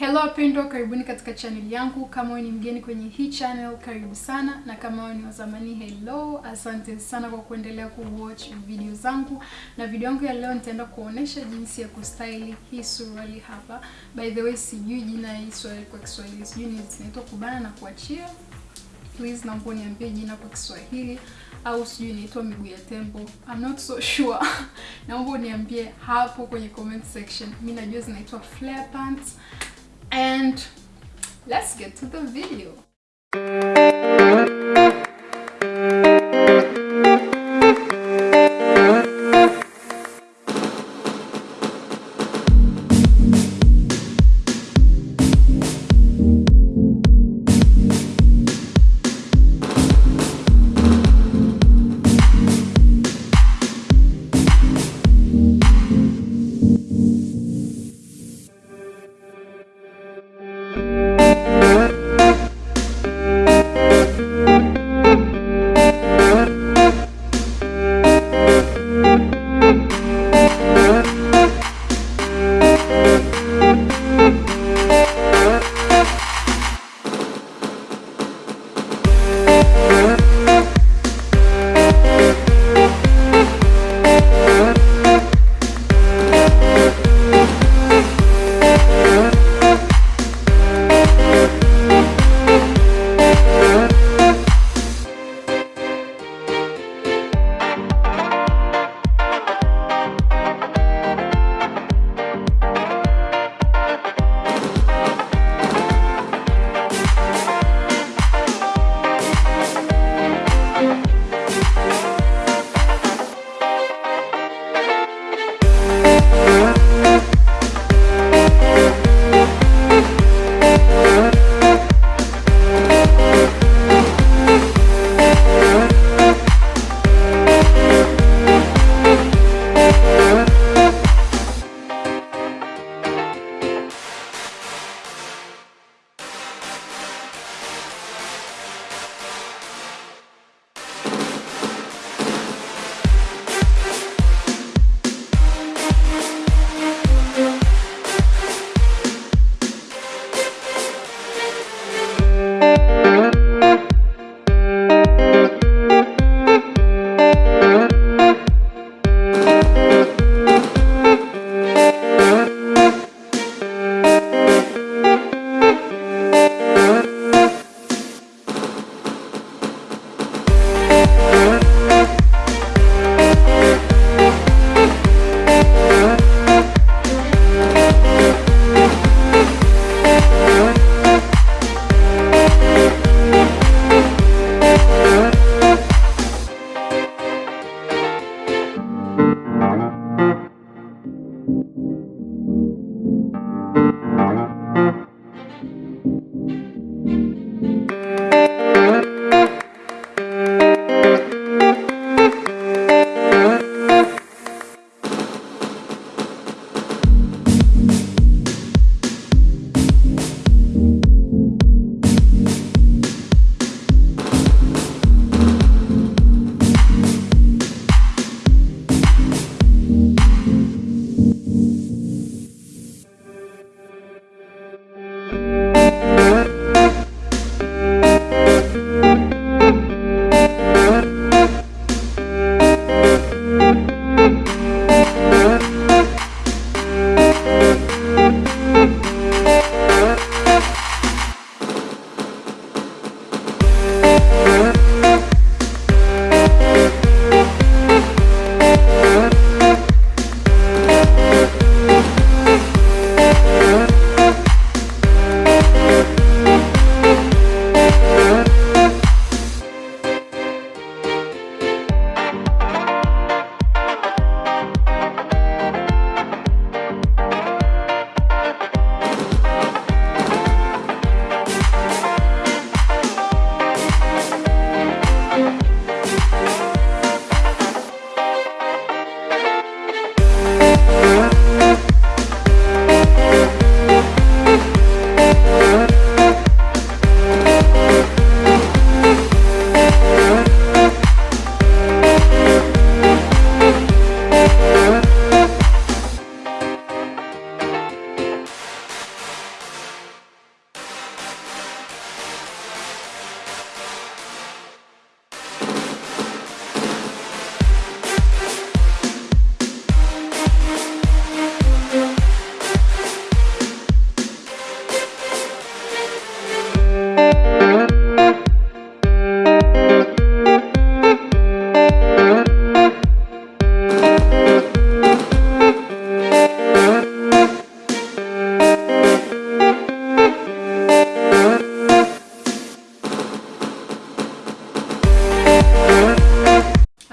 Hello wapendwa, karibuni katika channel yangu. Kama wewe ni mgeni kwenye hii channel, karibu sana, na kama wewe ni wa zamani, hello, asante sana kwa kuendelea kuwatch video zangu. Na video yangu ya leo nitaenda kuonesha jinsi ya kustyle hii suruali hapa. By the way, sijui jina hii suruali kwa Kiswahili, sijui zinaitwa kubana na kuachia. Please naomba niambie jina kwa Kiswahili au sijui inaitwa miguu ya tembo. I'm not so sure. Naomba uniambie hapo kwenye comment section. Mimi najua zinaitwa flare pants. And let's get to the video.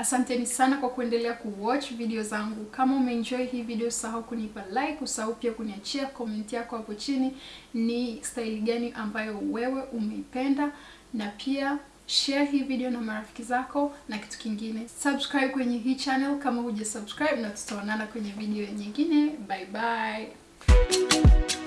Asanteni sana kwa kuendelea kuwatch video zangu. Kama umeenjoy hii video, usahau kunipa like, usahau pia kuniachia comment yako hapo chini, ni style gani ambayo wewe umeipenda, na pia share hii video na marafiki zako, na kitu kingine subscribe kwenye hii channel kama hujasubscribe, na tutaonana kwenye video nyingine. Bye bye.